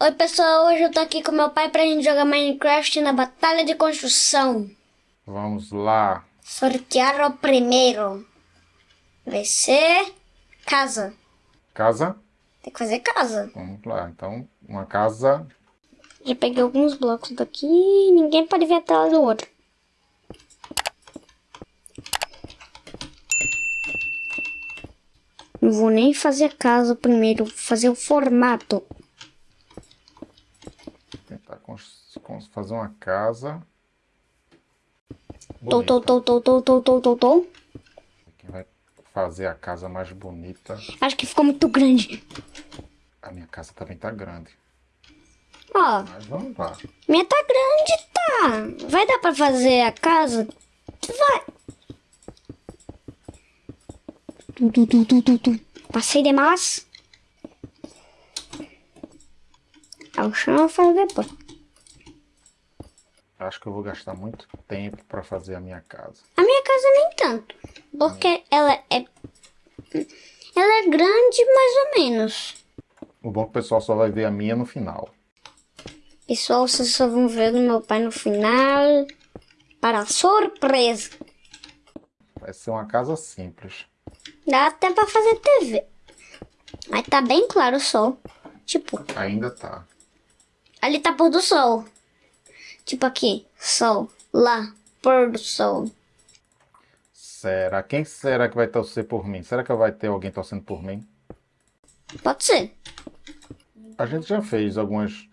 Oi pessoal, hoje eu tô aqui com meu pai pra gente jogar Minecraft na batalha de construção. Vamos lá. Sortear o primeiro. Vai ser casa. Casa? Tem que fazer casa. Vamos lá. Então, uma casa. Já peguei alguns blocos daqui e ninguém pode ver a tela do outro. Não vou nem fazer a casa primeiro, vou fazer o formato. Fazer uma casa. Tô, tô, tô, tô, tô, tô, tô, tô, tô. Quem vai fazer a casa mais bonita? Acho que ficou muito grande. A minha casa também tá grande. Ó. Mas vamos lá. Minha tá grande, tá. Vai dar pra fazer a casa? Vai. Tu, tu, tu, tu, tu, tu. Passei demais. Ao chão eu faço depois. Acho que eu vou gastar muito tempo para fazer a minha casa. A minha casa nem tanto. Porque ela é... Ela é grande mais ou menos. O bom é que o pessoal só vai ver a minha no final. Pessoal, vocês só vão ver o meu pai no final. Para surpresa. Vai ser uma casa simples. Dá até pra fazer TV. Mas tá bem claro o sol. Tipo... Ainda tá. Ali tá pôr do sol. Tipo aqui, sol. Lá, pôr do sol. Será? Quem será que vai torcer por mim? Será que vai ter alguém torcendo por mim? Pode ser. A gente já fez algumas,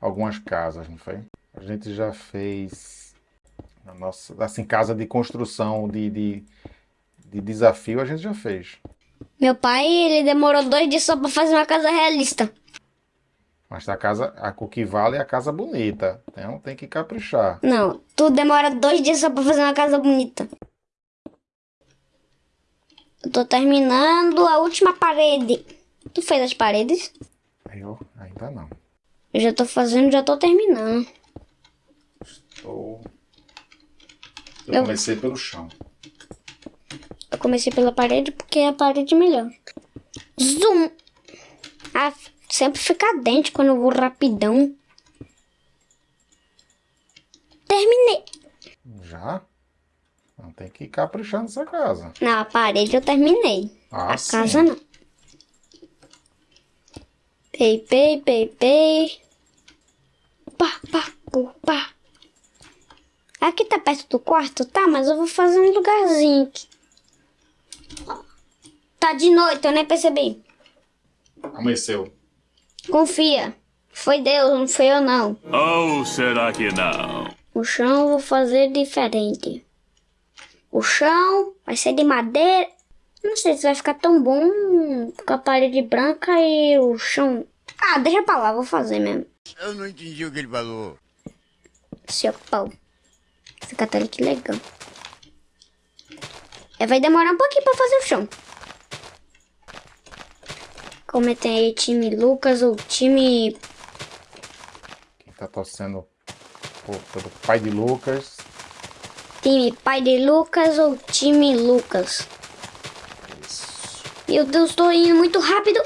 algumas casas, não foi? A gente já fez... A nossa, assim, casa de construção, de, de, de desafio, a gente já fez. Meu pai, ele demorou dois dias só pra fazer uma casa realista. Mas a casa, a, o que vale é a casa bonita. Então tem que caprichar. Não, tu demora dois dias só pra fazer uma casa bonita. Eu tô terminando a última parede. Tu fez as paredes? Eu ainda não. Eu já tô fazendo, já tô terminando. Estou... Eu, eu comecei pelo chão. Eu comecei pela parede porque é a parede melhor. Zoom! Ah, sempre fica dente quando eu vou rapidão. Terminei. Já? Não tem que ir caprichando essa casa. Na parede eu terminei. Ah, a sim. casa não. Pei, pei, pei, pei. Pá, pá, pá, pá. Aqui tá perto do quarto, tá? Mas eu vou fazer um lugarzinho aqui. Tá de noite, eu nem percebi. Amanheceu. Confia. Foi Deus, não foi eu não. Ou será que não? O chão eu vou fazer diferente. O chão vai ser de madeira. Não sei se vai ficar tão bom com a parede branca e o chão... Ah, deixa pra lá, vou fazer mesmo. Eu não entendi o que ele falou. Seu pau. Fica até que legal. É, vai demorar um pouquinho pra fazer o chão. Comentem aí time Lucas ou time... Quem tá torcendo pelo pai de Lucas. Time pai de Lucas ou time Lucas. Isso. Meu Deus, tô indo muito rápido.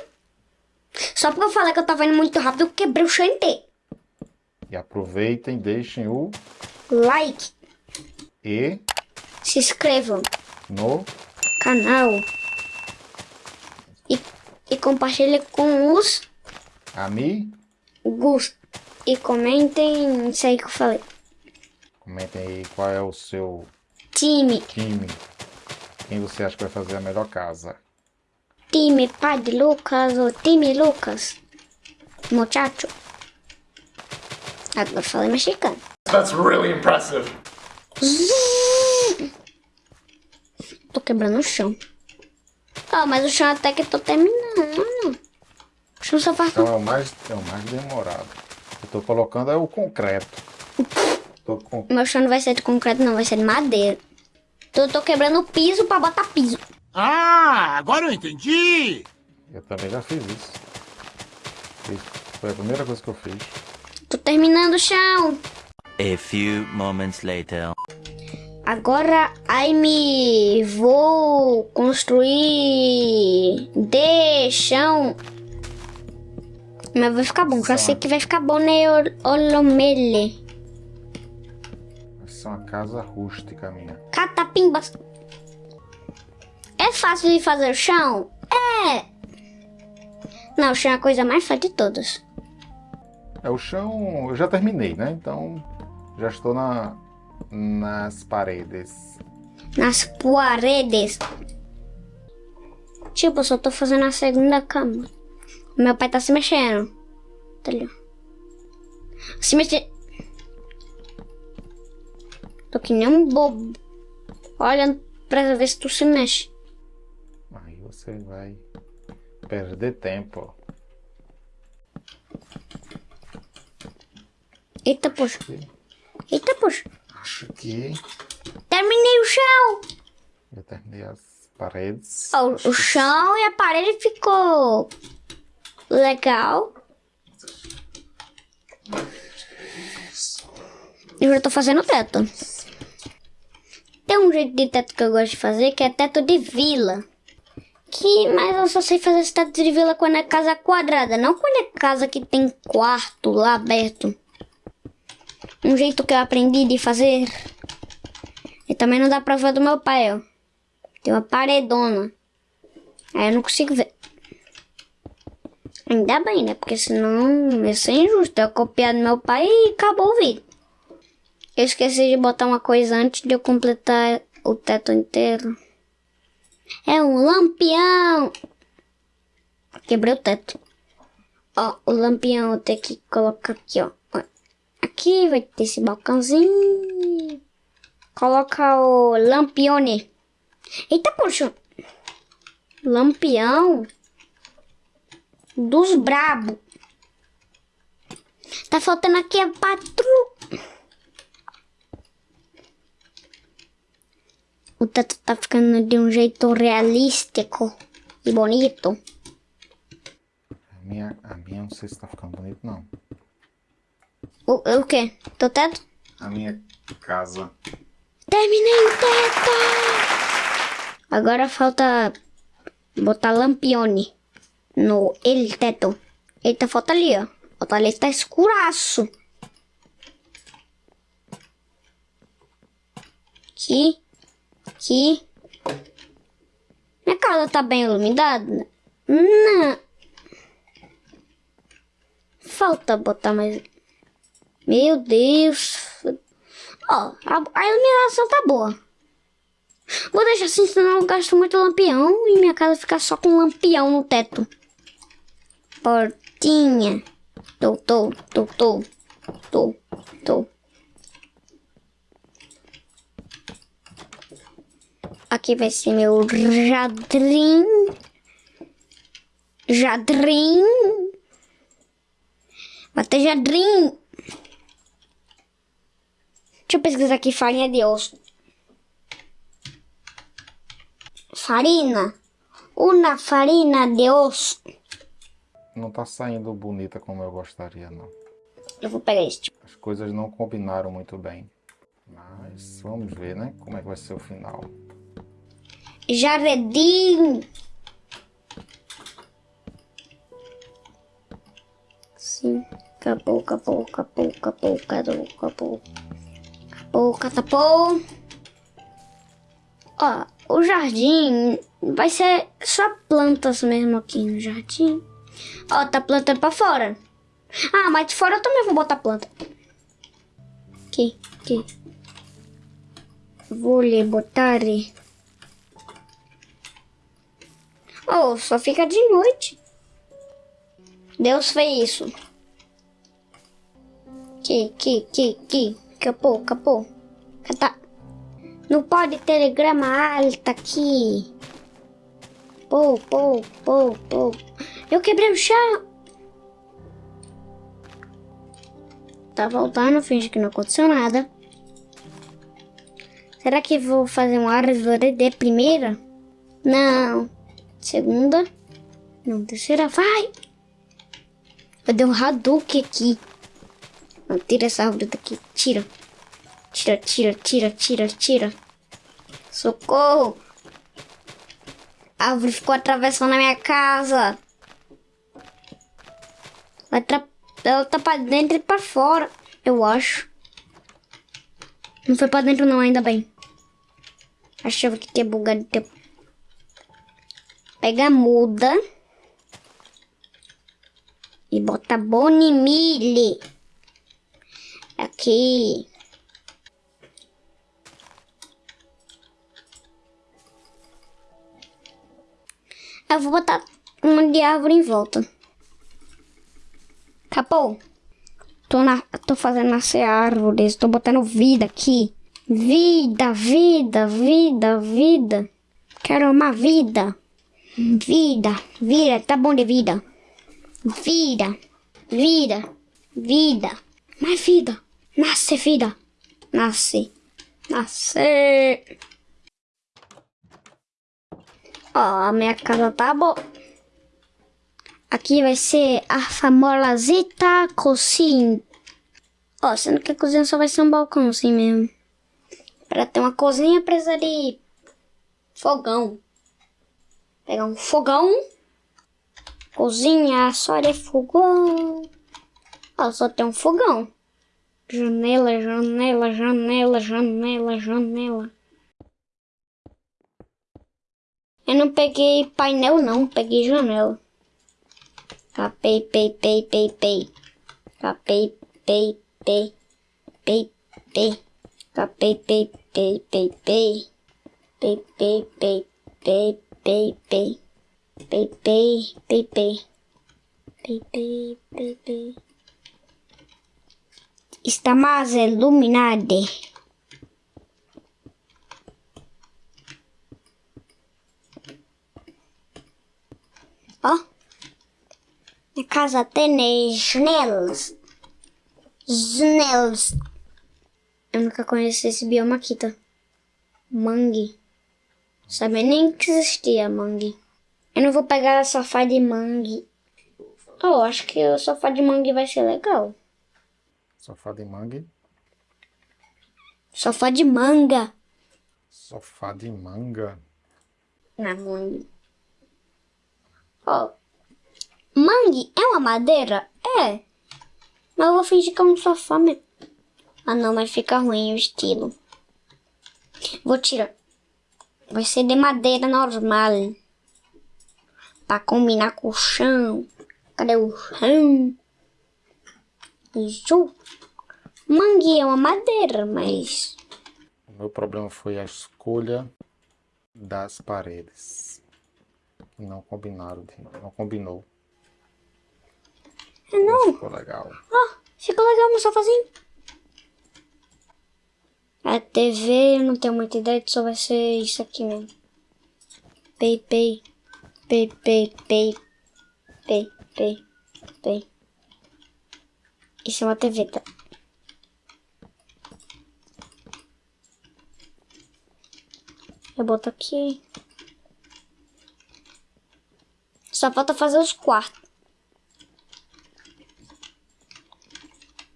Só porque eu falei que eu tava indo muito rápido, eu quebrei o chão inteiro. E aproveitem, deixem o Like. E Se inscrevam no canal. E, e compartilhem com os amigos. E comentem isso aí que eu falei. Comentem aí qual é o seu Time. time. Quem você acha que vai fazer a melhor casa. Time pai de Lucas ou time Lucas. Muchacho. Agora falei mexicano. That's really impressive. Tô quebrando o chão. Ah, mas o chão até que tô terminando. O chão só faz... Então é o mais, é o mais demorado. Eu tô colocando é o concreto. Tô com... Meu chão não vai ser de concreto, não. Vai ser de madeira. Então eu tô quebrando o piso pra botar piso. Ah, agora eu entendi! Eu também já fiz isso. Fiz- Foi a primeira coisa que eu fiz. Tô terminando o chão. A few moments later. Agora, aí me vou construir de chão Mas vai ficar bom. Já sei que vai ficar bom, né, Ol- Olomele? Vai ser uma casa rústica minha. Catapimbas. É fácil de fazer o chão? É. Não, o chão é a coisa mais fácil de todas. É, o chão eu já terminei, né? Então já estou na, nas paredes. Nas paredes. Tipo, eu só tô fazendo a segunda cama. Meu pai tá se mexendo. Tá ali. Se mexer. Tô que nem um bobo. Olhando pra ver se tu se mexe. Aí você vai perder tempo. Eita, poxa. Eita, poxa. Acho que Terminei o chão. já terminei as paredes. O chão e a parede ficou legal. Eu já tô fazendo teto. Tem um jeito de teto que eu gosto de fazer, que é teto de vila. Que, mas eu só sei fazer esse teto de vila quando é casa quadrada, não quando é casa que tem quarto lá aberto. Um jeito que eu aprendi de fazer. E também não dá pra ver do meu pai, ó. Tem uma paredona. Aí eu não consigo ver. Ainda bem, né? Porque senão ia ser injusto. Eu copiar do meu pai e acabou o vídeo. Eu esqueci de botar uma coisa antes de eu completar o teto inteiro. É um lampião! Quebrei o teto. Ó, o lampião eu tenho que colocar aqui, ó. Aqui vai ter esse balcãozinho. Coloca o lampione. Eita, poxa. Lampião dos brabo. Tá faltando aqui a patru. O teto tá ficando de um jeito realístico e bonito. A minha, a minha não sei se tá ficando bonito, não. O, o quê? Teu teto? A minha casa. Terminei o teto! Agora falta botar lampione no ele teto. Eita, falta ali, ó. Falta ali, tá escuraço. Aqui. Aqui. Minha casa tá bem iluminada? Não. Falta botar mais... Meu Deus. Ó, a, a iluminação tá boa. Vou deixar assim, senão eu gasto muito lampião e minha casa fica só com lampião no teto. Portinha. Tô, tô, tô, tô. Tô, tô. Aqui vai ser meu jardrim. Jardrim. Vai ter jardrim. Deixa eu pesquisar aqui farinha de osso. Farina. Una farina de osso. Não tá saindo bonita como eu gostaria, não. Eu vou pegar este. As coisas não combinaram muito bem. Mas vamos ver, né? Como é que vai ser o final. Jardim. Sim. Acabou, acabou, acabou, acabou, acabou, acabou. Acabou, acabou. Ó, o jardim vai ser só plantas mesmo aqui no jardim. Ó, tá plantando pra fora. Ah, mas de fora eu também vou botar planta. Aqui, aqui. Vou lhe botar. Oh, só fica de noite. Deus fez isso. Que, que, que, que. Capô, capô. Tá. Não pode telegrama alta aqui. Pô, pô, pô, pô. Eu quebrei o chão. Tá voltando, finge que não aconteceu nada. Será que vou fazer uma árvore de primeira? Não. Segunda. Não, terceira. Vai! Eu dei um Hadouken aqui. Não, tira essa árvore daqui. Tira. Tira, tira, tira, tira, tira. Socorro! A árvore ficou atravessando a minha casa. Vai tra... Ela tá pra dentro e pra fora, eu acho. Não foi pra dentro não, ainda bem. Achava que tinha bugado de tempo. Pega a muda. E bota bonimile. Aqui. Eu vou botar uma de árvore em volta. Acabou. Tô, na, tô fazendo nascer árvores. Tô botando vida aqui. Vida, vida, vida, vida. Quero uma vida. Vida, vida, tá bom de vida. Vida, vida, vida. Mais vida. Nasce vida. Nasce. Nasce. Ó, a minha casa tá boa. Aqui vai ser a famosita cozinha. Ó, sendo que a cozinha só vai ser um balcão assim mesmo. Pra ter uma cozinha precisa de fogão. Pegar um fogão. Cozinha só de fogão. Ó, só tem um fogão. Janela, janela, janela, janela, janela. Eu não peguei painel não, peguei janela. Capei, pei, pei, pei, pei. Capei, pei, pei, pei, pei. Capei, pei, pei, pei, pei. Pei, pei, pei, pei, pei, pei. Pei, pei, pei, pei. Pei, pei, pei, pei. Está mais iluminado. Ó. Minha casa tem janelas. Janelas. Eu nunca conheci esse bioma aqui, tá? Mangue. Sabia nem que existia mangue. Eu não vou pegar sofá de mangue. Oh, acho que o sofá de mangue vai ser legal. Sofá de mangue. Sofá de manga. Sofá de manga. Na mangue. Ó. Mangue é uma madeira? É. Mas eu vou fingir que é um sofá mesmo. Ah não, mas fica ruim o estilo. Vou tirar. Vai ser de madeira normal. Pra combinar com o chão. Cadê o chão? Isso. Mangue é uma madeira, mas... O meu problema foi a escolha das paredes. Não combinaram, não combinou. É não. Ficou legal. Ah, ficou legal meu sofazinho. A TV, eu não tenho muita ideia, só vai ser isso aqui mesmo. Pei, pei, pei, pei, pei, pei, pei, pei. Isso é uma TV, tá? Eu boto aqui. Só falta fazer os quartos.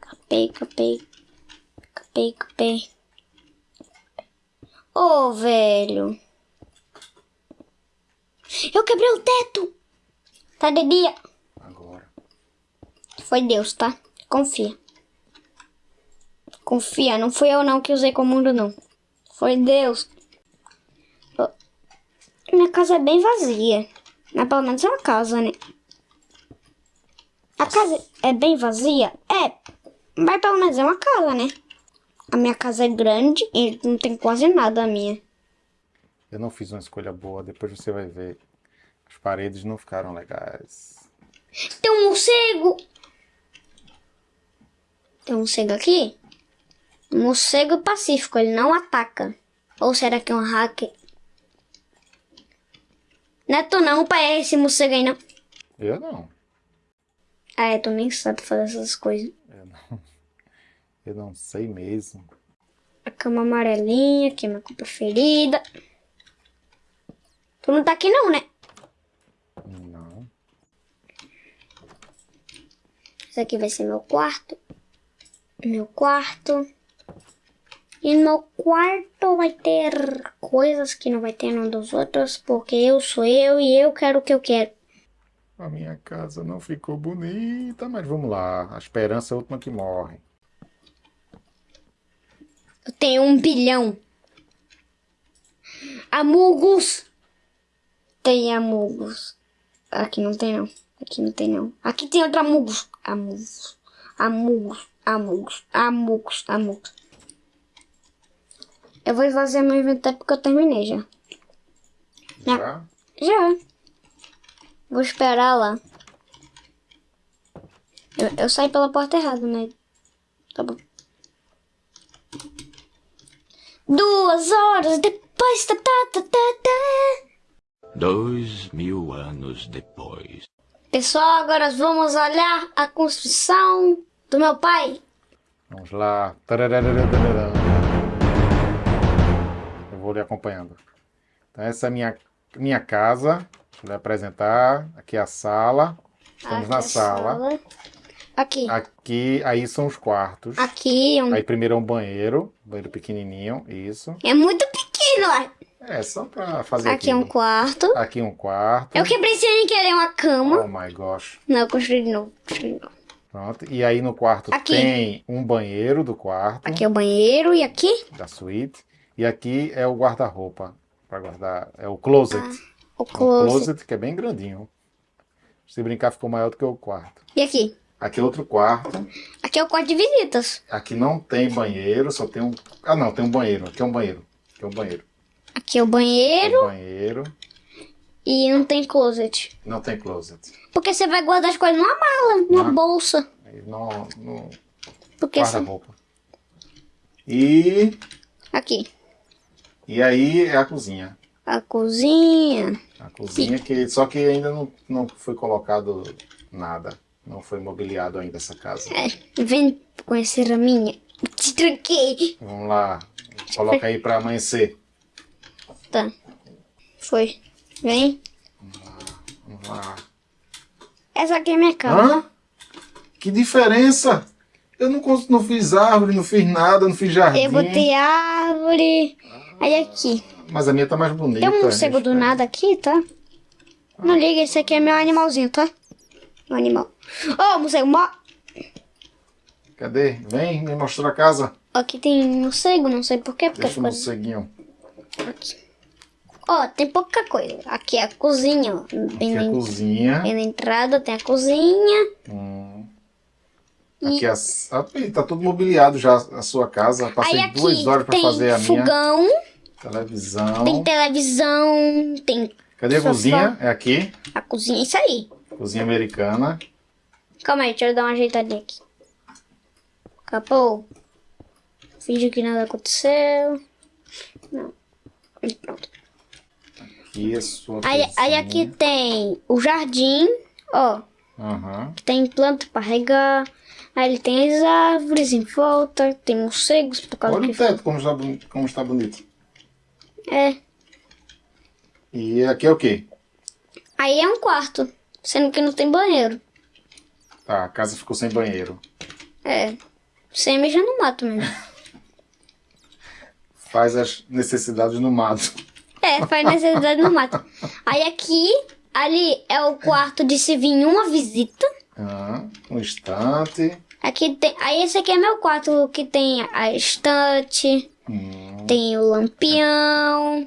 Capei, capei. Capei, capei. Ô, oh, velho. Eu quebrei o teto. Tá de dia. Agora. Foi Deus, tá? Confia. Confia, não fui eu não que usei comando não. Foi Deus. Minha casa é bem vazia. Mas pelo menos é uma casa, né? A casa é bem vazia? É. Mas pelo menos é uma casa, né? A minha casa é grande e não tem quase nada a minha. Eu não fiz uma escolha boa, depois você vai ver. As paredes não ficaram legais. Tem um morcego! Tem um morcego aqui? Morcego pacífico, ele não ataca. Ou será que é um hacker? Não é tu não, pai, é esse morcego aí não. Eu não. Ah, é, tu nem sabe fazer essas coisas. Eu não. Eu não sei mesmo. A cama amarelinha, que é minha cor preferida. Tu não tá aqui não, né? Não. Esse aqui vai ser meu quarto. Meu quarto. E no meu quarto vai ter coisas que não vai ter num dos outros, porque eu sou eu e eu quero o que eu quero. A minha casa não ficou bonita, mas vamos lá. A esperança é a última que morre. Eu tenho um bilhão. Amugos. Tem amugos. Aqui não tem não. Aqui não tem não. Aqui tem outro amugos. Amugos. Amugos. Amugos. Amugos. Amugos. Eu vou fazer meu inventário porque eu terminei já. Já? Já. Vou esperar lá. Eu, eu saí pela porta errada, né? Tá bom. Duas horas depois. Tá, tá, tá, tá, tá. Dois mil anos depois. Pessoal, agora vamos olhar a construção do meu pai. Vamos lá. Eu vou lhe acompanhando. Então, essa é a minha, minha casa. Deixa eu lhe apresentar. Aqui é a sala. Estamos Aqui na a sala. Aqui. Aqui, aí são os quartos. Aqui é um- Aí primeiro é um banheiro. Banheiro pequenininho. Isso. é muito pequeno. É, só pra fazer Aqui é um aqui. quarto. Aqui um quarto. Eu quebrei sem querer uma cama. Oh my gosh. Não, eu construí de novo. construí de novo. Pronto. E aí no quarto Aqui. tem um banheiro do quarto, Aqui é o banheiro e aqui da suíte. E aqui é o guarda-roupa. Pra guardar. É o closet. o É closet. closet que é bem grandinho. Se brincar, ficou maior do que o quarto. E aqui? Aqui é outro quarto. Aqui é o quarto de visitas. Aqui não tem banheiro, só tem um. Ah, não, tem um banheiro. Aqui é um banheiro. Aqui é um banheiro. Aqui é o banheiro banheiro. E não tem closet. Não tem closet. Porque você vai guardar as coisas numa mala, numa bolsa. Não Porque você... guarda-roupa. E. Aqui. E aí é a cozinha. A cozinha. A cozinha que. Só que ainda não, não foi colocado nada. Não foi mobiliado ainda essa casa. É, vem conhecer a minha. Te tranquei. Vamos lá. Coloca aí pra amanhecer. Tá. Foi. Vem. Vamos lá. Essa aqui é minha cama. Hã? Que diferença! Eu não, não fiz árvore, não fiz nada, não fiz jardim. Eu botei árvore. Aí aqui. Mas a minha tá mais bonita. Tem um morcego do Espera. nada aqui, tá? Não liga, esse aqui é meu animalzinho, tá? Meu animal. Ô, morcego, mo... Cadê? Vem me mostrar a casa. Aqui tem morcego, não sei porquê, porque Deixa o ficou morceguinho. aqui. Ó, tem pouca coisa. Aqui é a cozinha, ó. Aqui é a cozinha. bem na entrada tem a cozinha. Hum. Aqui é a... ah, tá tudo mobiliado já a sua casa. Passei aqui duas horas pra tem fazer a minha fogão, televisão. tem televisão, tem Cadê a cozinha? É aqui. a cozinha, isso aí. Cozinha americana. Calma aí, deixa eu dar uma ajeitadinha aqui. Acabou. Finge que nada aconteceu. Não. E pronto. Sua Aí, aí aqui tem o jardim, ó. Aham. que Tem planta pra regar. Aí ele tem as árvores em volta. Tem morcegos por causa Olha que... o teto como está, boni- como está bonito. É. E aqui é o quê? Aí é um quarto. Sendo que não tem banheiro. Tá, a casa ficou sem banheiro. É. Sem mijar no mato mesmo. Faz as necessidades no mato. É, faz necessidade no mato. Aí aqui, ali é o quarto de se vir uma visita. Ah, um instante. Aqui tem. Aí esse aqui é meu quarto que tem a estante, Hum, tem o lampião.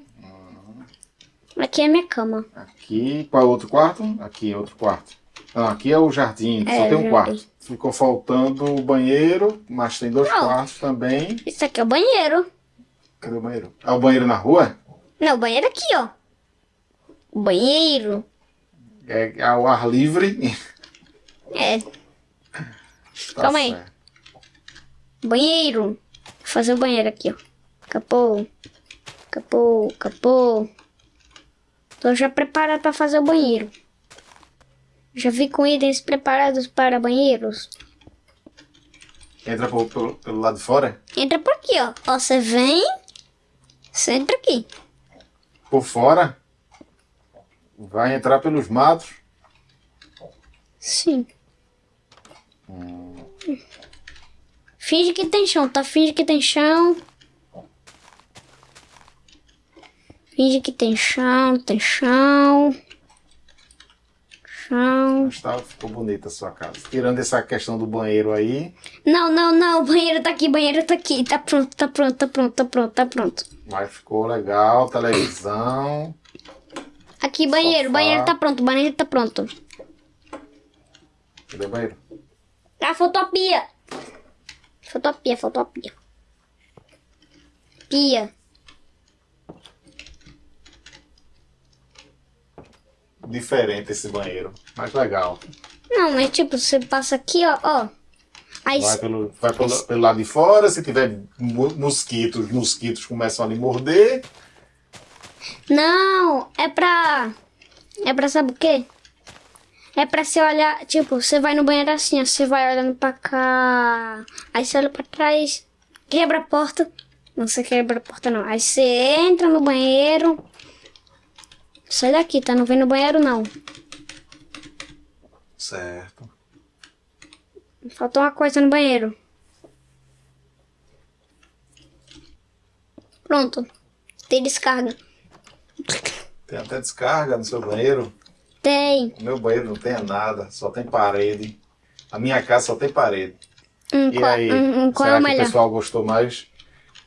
Aqui é minha cama. aqui, qual é o outro quarto? Aqui é outro quarto. Ah, aqui é o jardim, É, só tem um quarto. Ficou faltando o banheiro, mas tem dois Não. quartos também. Isso aqui é o banheiro. Cadê o banheiro? É o banheiro na rua? Não, o banheiro aqui, ó. O banheiro. É ao ar livre. É, Tá Calma aí. certo. banheiro. Vou fazer o banheiro aqui, ó. Capô. Capô, capô. Tô já preparado para fazer o banheiro. Já vi com itens preparados para banheiros. Entra pelo, pelo- pelo lado de fora? Entra por aqui, ó. Ó, você vem. Você entra aqui. Por fora? Vai entrar pelos matos? Sim. Finge que tem chão, tá? Finge que tem chão. Finge que tem chão, tem chão. Chão. Mas tá, ficou bonita a sua casa. Tirando essa questão do banheiro aí, Não, não, não. O banheiro tá aqui, o banheiro tá aqui. Tá pronto, tá pronto, tá pronto, tá pronto, tá pronto. mas ficou legal. Televisão. Aqui, banheiro, Sofá. banheiro tá pronto, banheiro tá pronto. Cadê o banheiro? A fotopia. Fotopia, fotopia. Pia. Diferente esse banheiro. Mas legal. Não, mas tipo, você passa aqui, ó, ó. Aí Vai, pelo, vai pelo, pelo lado de fora. Se tiver mo- mosquitos, mosquitos começam a lhe morder. Não, é pra. É pra sabe o quê? É pra você olhar, tipo, você vai no banheiro assim, ó, você vai olhando pra cá. Aí você olha pra trás, quebra a porta. Não, você quebra a porta não. Aí você entra no banheiro. Sai daqui, tá? Não vem no banheiro não. Certo. Faltou uma coisa no banheiro. Pronto. Tem descarga. Tem até descarga no seu banheiro. Tem. O meu banheiro não tem nada, só tem parede. A minha casa só tem parede. E qual, aí, qual é será o que o melhor? pessoal gostou mais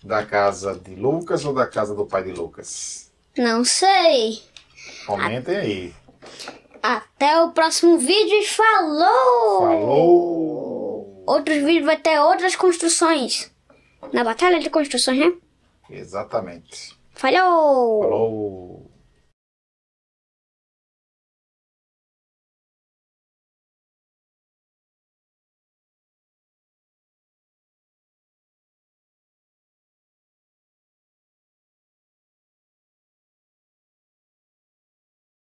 da casa de Lucas ou da casa do pai de Lucas? Não sei. Comentem aí. Até o próximo vídeo e falou! Falou! Outros vídeos vai ter outras construções. Na batalha de construções, né? Exatamente. Falou! Falou!